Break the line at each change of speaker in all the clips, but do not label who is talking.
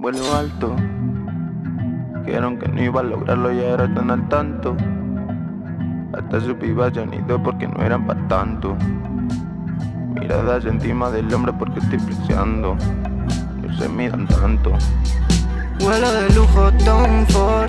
vuelo alto. Dijeron que no iba a lograrlo y ahora están al tanto. Hasta sus pibas ya han ido porque no eran para tanto. Miradas encima del hombre porque estoy flexeando. No se miran tanto.
Vuelo de lujo, Tom Ford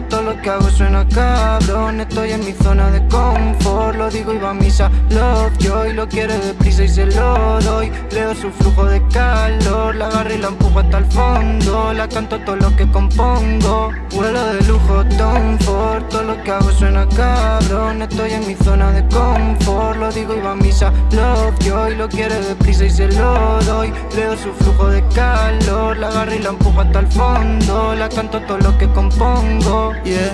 que suena cabrón. Estoy en mi zona de confort. Lo digo y va a misa. Love Joy Lo quiere deprisa y se lo doy. Leo su flujo de calor. La agarro y la empujo hasta el fondo. La canto todo lo que compongo Vuelo de lujo, Tom Ford. Todo lo que hago suena cabrón. Estoy en mi zona de confort. Lo digo y va a misa. Love Joy Lo quiere deprisa y se lo doy. Leo su flujo de calor. La agarro y la empujo hasta el fondo. La canto todo lo que compongo.
Yeah.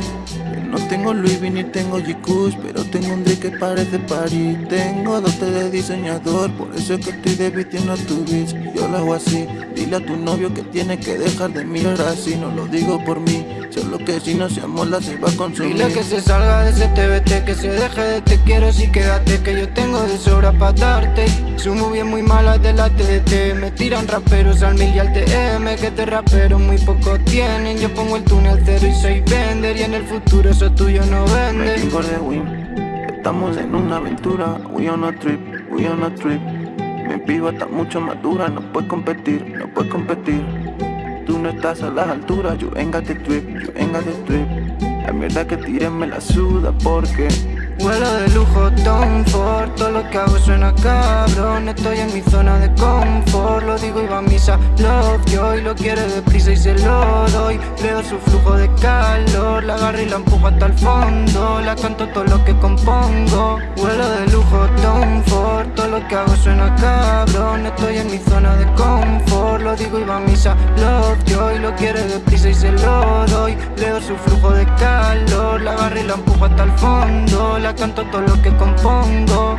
No tengo Louis V ni tengo g Pero tengo un Drake que parece París. Tengo dote de diseñador Por eso es que estoy desvistiendo a tu bitch. Yo lo hago así Dile a tu novio que tiene que dejar de mirar así. No lo digo por mí Solo que si no se amola se va a consumir
Dile que se salga de ese TBT Que se deje de te quiero si quédate Que yo tengo de sobra para darte. Su movie es muy mala de la TDT Me tiran raperos al mil y al TM Que te rapero muy poco tienen. Yo pongo el túnel cero y soy vender Y en el futuro eso tuyo no vende.
Estamos en una aventura. We on a trip, we on a trip. Mi piba está mucho más dura No puedes competir, no puedes competir Tú no estás a las alturas. Ain't got the trip, ain't got the trip. La mierda que tírenme la suda porque
Vuelo de lujo, Tom Ford. Todo lo que hago suena cabrón. Estoy en mi zona de confort. Lo digo y va a misa Love. Joy Lo quiere deprisa y se lo doy. Leo su flujo de calor. La agarro y la empujo hasta el fondo. La canto todo lo que compongo. Vuelo de lujo, Tom Ford. Todo lo que hago suena cabrón. Estoy en mi zona de confort digo y va a misa Love Joy Lo quiere deprisa y se lo doy Leo su flujo de calor La agarro y la empujo hasta el fondo la canto todo lo que compongo